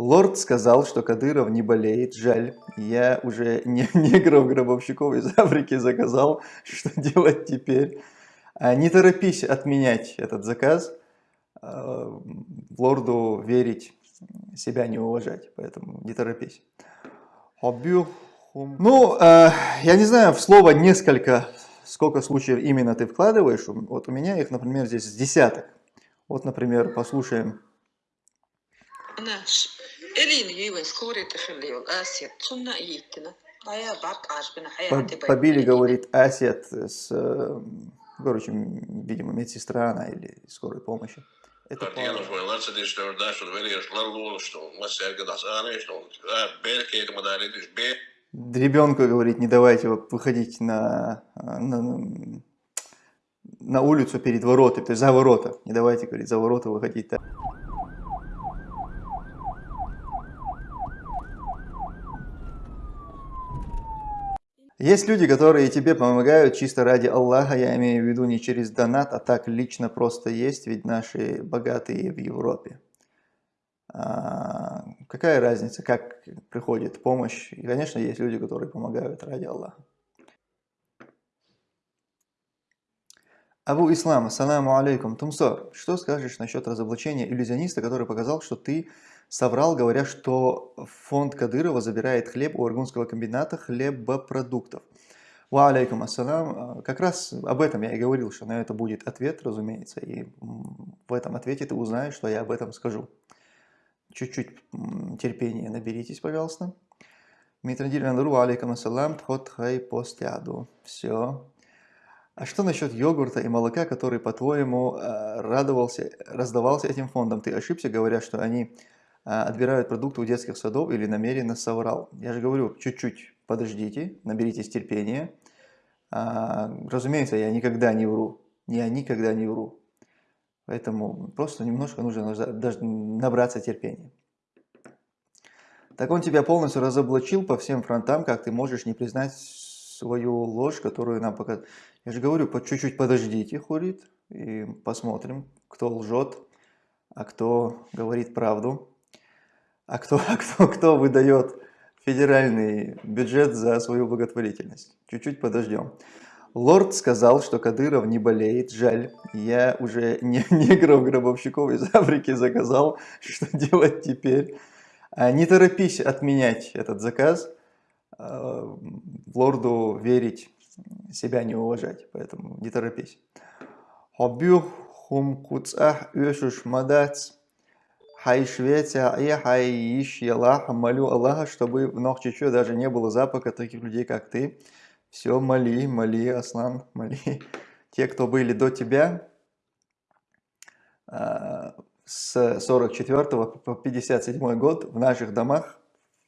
Лорд сказал, что Кадыров не болеет, жаль. Я уже не, негров-гробовщиков из Африки заказал. Что делать теперь? А, не торопись отменять этот заказ. А, лорду верить, себя не уважать. Поэтому не торопись. Ну, э, я не знаю, в слово несколько, сколько случаев именно ты вкладываешь. Вот у меня их, например, здесь с десяток. Вот, например, послушаем. Побили, говорит, Асет с, э, короче, видимо, медсестра она или скорой помощи. Это Ребенку говорит, не давайте выходить на, на, на улицу перед воротами, то есть за ворота. Не давайте, говорит, за ворота выходить. Так. Есть люди, которые тебе помогают чисто ради Аллаха, я имею в виду не через донат, а так лично просто есть, ведь наши богатые в Европе. А, какая разница, как приходит помощь? И, конечно, есть люди, которые помогают ради Аллаха. Абу Ислам, ассаламу алейкум, Тумсор, что скажешь насчет разоблачения иллюзиониста, который показал, что ты соврал, говоря, что фонд Кадырова забирает хлеб у Аргунского комбината хлебопродуктов. Ва алейкум ассалам. Как раз об этом я и говорил, что на это будет ответ, разумеется, и в этом ответе ты узнаешь, что я об этом скажу. Чуть-чуть терпения наберитесь, пожалуйста. Митрандиль Андру, алейкум ассалам, тхот хай постяду. Все. А что насчет йогурта и молока, который, по-твоему, э, радовался, раздавался этим фондом? Ты ошибся, говоря, что они отбирают продукты у детских садов или намеренно соврал. Я же говорю, чуть-чуть подождите, наберитесь терпения. А, разумеется, я никогда не вру. Я никогда не вру. Поэтому просто немножко нужно набраться терпения. Так он тебя полностью разоблачил по всем фронтам, как ты можешь не признать свою ложь, которую нам показывают. Я же говорю, по чуть-чуть подождите, Хурит, и посмотрим, кто лжет, а кто говорит правду. А кто, а кто, кто выдает федеральный бюджет за свою благотворительность? Чуть-чуть подождем. Лорд сказал, что Кадыров не болеет, жаль. Я уже не, негров-гробовщиков из Африки заказал. Что делать теперь? А не торопись отменять этот заказ. А, лорду верить, себя не уважать. Поэтому не торопись. Хоббю хум куцах Хай Швеция, и хай ищи Аллаха, молю Аллаха, чтобы в Нохчичу даже не было запаха таких людей, как ты. Все, моли, моли, Аслан, моли. Те, кто были до тебя, а, с 44 по 57 год в наших домах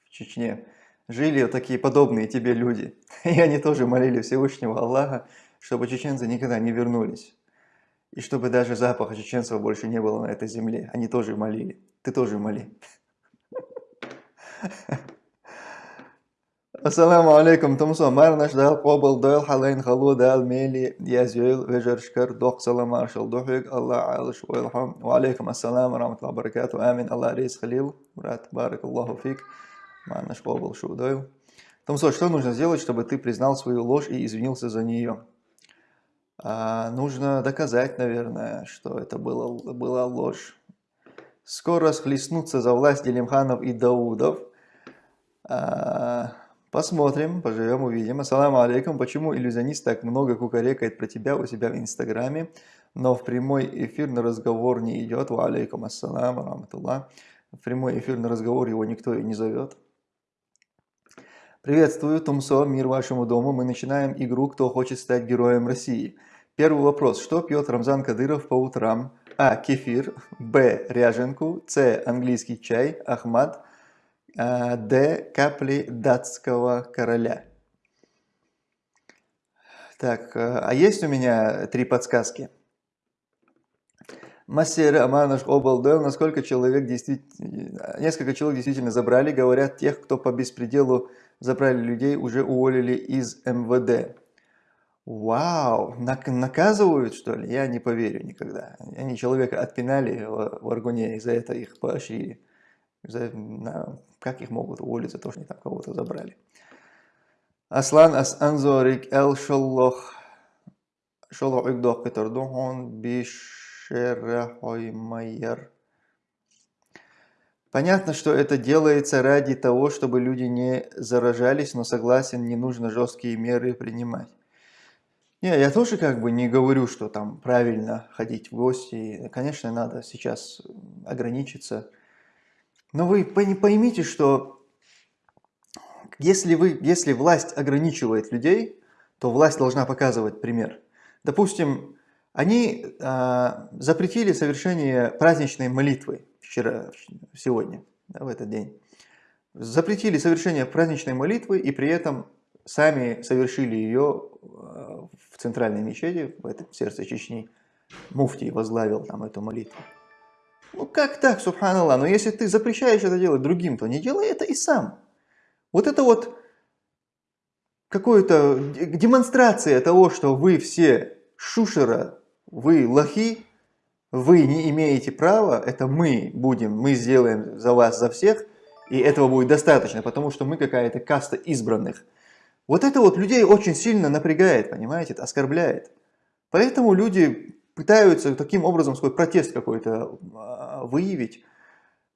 в Чечне жили такие подобные тебе люди. И они тоже молили Всевышнего Аллаха, чтобы чеченцы никогда не вернулись. И чтобы даже запаха чеченцев больше не было на этой земле. Они тоже молили. Ты тоже моли. Ассаламу алейкум, Тумсо. Марнаш дал побыл дойл халайн халу дал мели язюйл вежершкар дох салам аршал духик Аллах алиш уэлхам. Ва алейкум ассаламу раматлах баракату. Амин. Аллах рейс халил. Брат, барак Аллаху фик. Марнаш побыл шу дойл. Тумсо, что нужно сделать, чтобы ты признал свою ложь и извинился за нее? А, нужно доказать, наверное, что это было, была ложь. Скоро схлестнутся за власть Делимханов и Даудов. А, посмотрим, поживем, увидим. Ассаламу алейкум. Почему иллюзионист так много кукарекает про тебя у себя в Инстаграме, но в прямой эфир на разговор не идет? Ва алейкум ассалам, раматуллах. В прямой эфир на разговор его никто и не зовет. Приветствую, Тумсо, мир вашему дому. Мы начинаем игру «Кто хочет стать героем России?». Первый вопрос. Что пьет Рамзан Кадыров по утрам? А. Кефир. Б. Ряженку. С. Английский чай. Ахмад. А, Д. Капли датского короля. Так, э, а есть у меня три подсказки? Массер Аманаш Обалдел, насколько человек действительно, несколько человек действительно забрали, говорят, тех, кто по беспределу забрали людей, уже уволили из МВД. Вау, наказывают что ли? Я не поверю никогда. Они человека отпинали в Аргуне и за это их поощрили. За, на, как их могут уволить за то, что они там кого-то забрали? Аслан ас анзорик эл шоллох шоллох игдох кетардохон бишерахоймайер. Понятно, что это делается ради того, чтобы люди не заражались, но согласен, не нужно жесткие меры принимать. Не, я тоже как бы не говорю, что там правильно ходить в гости. Конечно, надо сейчас ограничиться. Но вы поймите, что если, вы, если власть ограничивает людей, то власть должна показывать пример. Допустим, они э, запретили совершение праздничной молитвы вчера, сегодня, да, в этот день, запретили совершение праздничной молитвы и при этом сами совершили ее в центральной мечети, в этом сердце Чечни. Муфтий возглавил там эту молитву. Ну как так, субханаллах, но если ты запрещаешь это делать другим, то не делай это и сам. Вот это вот какая-то демонстрация того, что вы все шушера, вы лохи, вы не имеете права, это мы будем, мы сделаем за вас, за всех, и этого будет достаточно, потому что мы какая-то каста избранных. Вот это вот людей очень сильно напрягает, понимаете, оскорбляет. Поэтому люди пытаются таким образом свой протест какой-то а, выявить,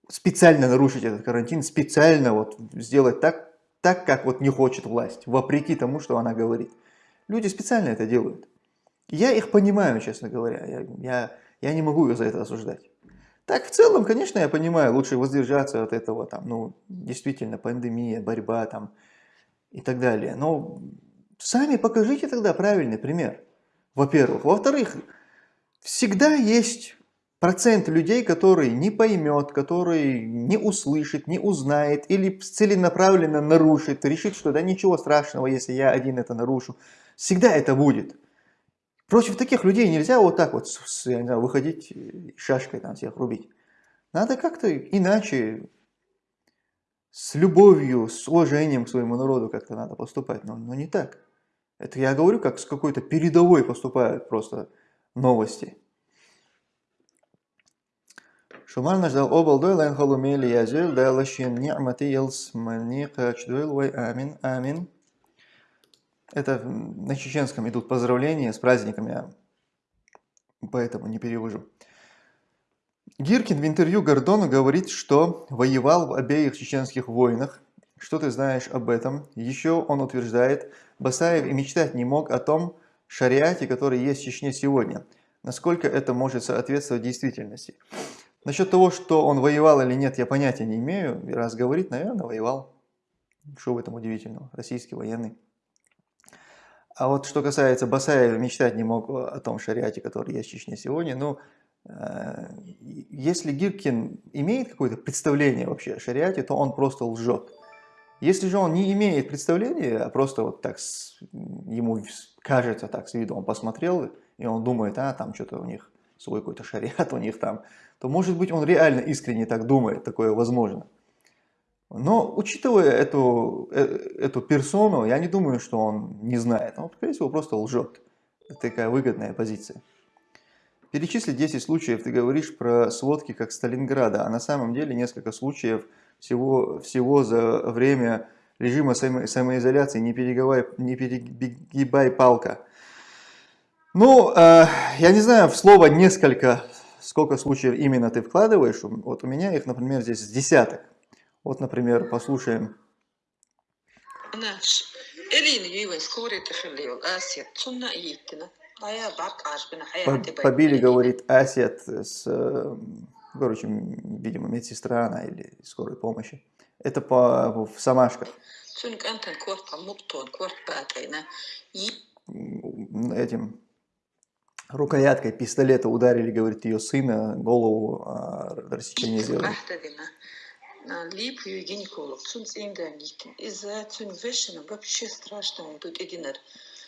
специально нарушить этот карантин, специально вот сделать так, так, как вот не хочет власть, вопреки тому, что она говорит. Люди специально это делают. Я их понимаю, честно говоря. Я, я я не могу ее за это осуждать. Так, в целом, конечно, я понимаю, лучше воздержаться от этого, там, ну, действительно, пандемия, борьба, там, и так далее. Но сами покажите тогда правильный пример, во-первых. Во-вторых, всегда есть процент людей, который не поймет, который не услышит, не узнает или целенаправленно нарушит, решит, что да ничего страшного, если я один это нарушу. Всегда это будет. Против таких людей нельзя вот так вот я не знаю, выходить шашкой там всех рубить. Надо как-то иначе, с любовью, с уважением к своему народу как-то надо поступать, но, но не так. Это я говорю, как с какой-то передовой поступают просто новости. Шумар наждал обал дой лайн халумели язель, да лашин ни'мати елс мальни качдуэл вай амин амин. Это на чеченском идут поздравления с праздниками, поэтому не перевожу. Гиркин в интервью Гордону говорит, что воевал в обеих чеченских войнах. Что ты знаешь об этом? Еще он утверждает, Басаев и мечтать не мог о том шариате, который есть в Чечне сегодня. Насколько это может соответствовать действительности? Насчет того, что он воевал или нет, я понятия не имею. Раз говорит, наверное, воевал. Что в этом удивительного? Российский военный. А вот что касается Басаева, мечтать не мог о том шариате, который есть в Чечне сегодня. Ну, если Гиркин имеет какое-то представление вообще о шариате, то он просто лжет. Если же он не имеет представления, а просто вот так с, ему кажется так с виду, он посмотрел, и он думает, а там что-то у них свой какой-то шариат у них там, то может быть он реально искренне так думает, такое возможно. Но учитывая эту, э, эту персону, я не думаю, что он не знает. Он, скорее всего, просто лжет. Это такая выгодная позиция. Перечисли 10 случаев, ты говоришь про сводки как Сталинграда, а на самом деле несколько случаев всего, всего за время режима само, самоизоляции, не, не перегибай палка. Ну, э, я не знаю, в слово несколько, сколько случаев именно ты вкладываешь, вот у меня их, например, здесь десяток. Вот, например, послушаем. Побили, говорит, Асет с, короче, видимо, медсестра она или скорой помощи. Это по, в Самашках. Этим рукояткой пистолета ударили, говорит, ее сына, голову а, рассечение сделали. липию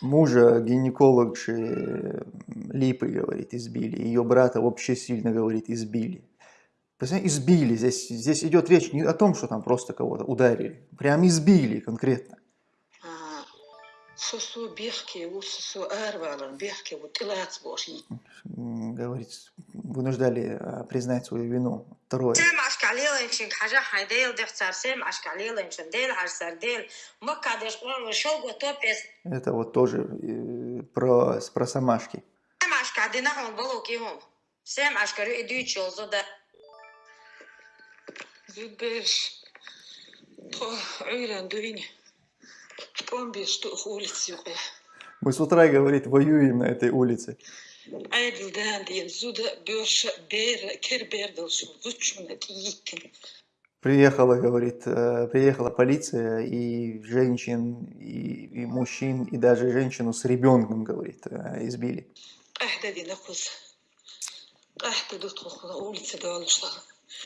Мужа гинеколог же Липы, говорит, избили. Ее брата вообще сильно, говорит, избили. избили. Здесь, здесь идет речь не о том, что там просто кого-то ударили. Прям избили конкретно. М, Говорит, вынуждали а, признать свою вину. Второе. Это вот тоже э, про, про самашки. Мы с утра, говорит, воюем на этой улице. Приехала, говорит, э, приехала полиция, и женщин, и, и мужчин, и даже женщину с ребенком, говорит, э, избили.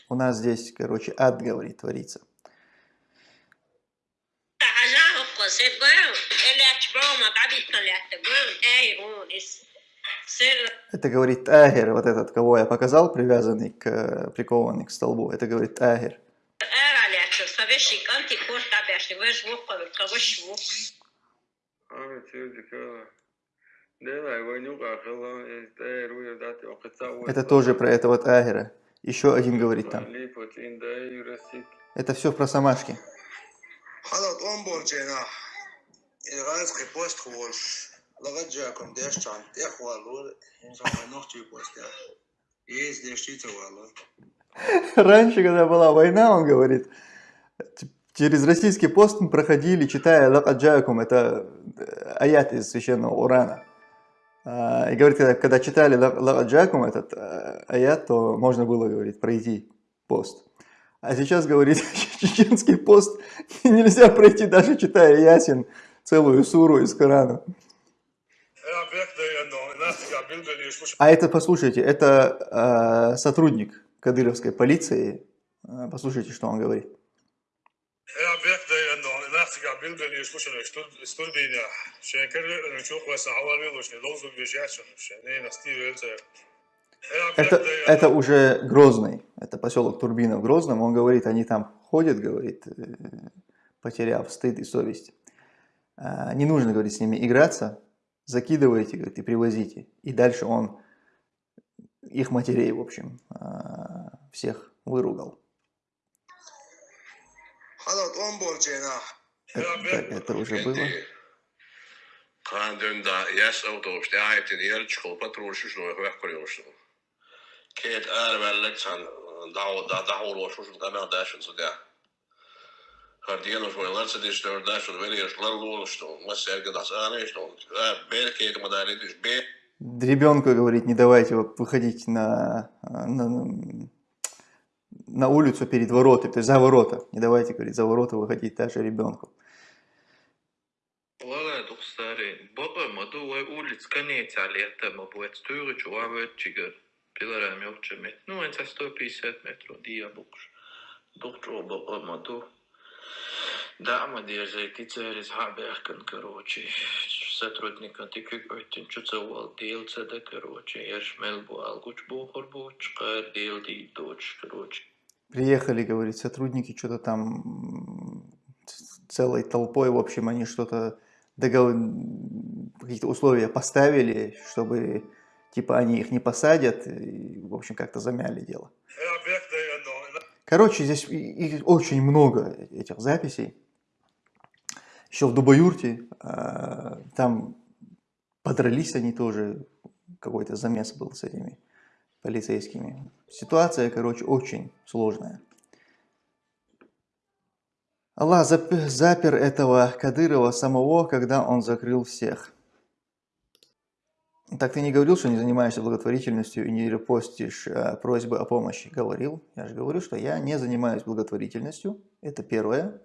У нас здесь, короче, ад, говорит, творится. Это говорит Тагер, вот этот, кого я показал, привязанный к, прикованный к столбу. Это говорит Тагер. Это тоже про этого Тагера. Еще один говорит там. Это все про Самашки. حالا اون برجينا الغاز خي بوست خوش لغت جاكم ديش چان ديخ والو انسان نوخ جي بوست ديخ يز ديش تيتا والو Раньше, когда была война, он говорит, т- через российский пост мы проходили, читая Лакаджакум, это э, аят из священного Урана. А, И говорит, когда, когда читали Лакаджакум, этот э, аят, то можно было, говорит, пройти пост. А сейчас, говорит, чеченский пост нельзя пройти, даже читая Ясин, целую суру из Корана. А это, послушайте, это э, сотрудник кадыровской полиции. Э, послушайте, что он говорит. Это, это уже Грозный, это поселок Турбина в Грозном. Он говорит, они там ходят, говорит, э, потеряв стыд и совесть. Э, не нужно, говорит, с ними играться, закидываете, говорит, и привозите. И дальше он их матерей, в общем, всех выругал. Это, так, это уже было. Kandımda yes otobüste ayetin yer çıkıp oturuşuş noy hıvah kuruyorsun. Ket ervellik sen daha da daha uğraşıyorsun da ben de yaşın suda dis der dashin velios lan luosto. Mas serga das aanesto. Belkeet ma daar dit is be. Ребенку говорит, не давайте выходить на, на, на улицу перед воротами, то есть за ворота. Не давайте, говорит, за ворота выходить даже ребенку. Чуавет чигер пилара мёрчемет ну это 150 метров диабукш доктору баба маду да ма держи тицерис хаберкан короче сотрудник антиквик ойтин чуцевал делца да короче ершмел бу алгуч бу хорбуч кар дел ди доч короче Приехали, говорит, сотрудники что-то там целой толпой, в общем, они что-то догов... какие-то условия поставили, чтобы типа они их не посадят, и, в общем, как-то замяли дело. Ja, bäckte ändå. Короче, здесь их очень много этих записей. Еще в Дубаюрте, а, там подрались они тоже, какой-то замес был с этими полицейскими. Ситуация, короче, очень сложная. Аллах зап- запер этого Кадырова самого, когда он закрыл всех. Так ты не говорил, что не занимаешься благотворительностью и не репостишь э, просьбы о помощи? Говорил. Я же говорю, что я не занимаюсь благотворительностью. Это первое.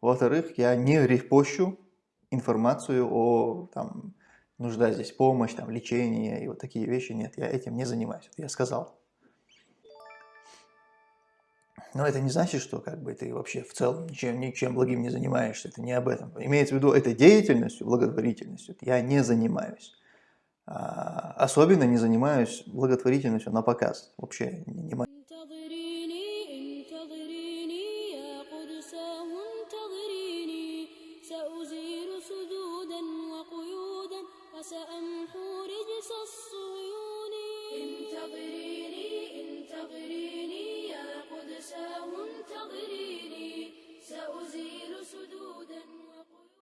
Во-вторых, я не репощу информацию о там, нужда здесь помощь, там, лечение и вот такие вещи. Нет, я этим не занимаюсь. Это я сказал. Но это не значит, что как бы ты вообще в целом ничем, ничем благим не занимаешься. Это не об этом. Имеется в виду этой деятельностью, благотворительностью, я не занимаюсь. А, Особенно не занимаюсь благотворительностью на показ. Вообще не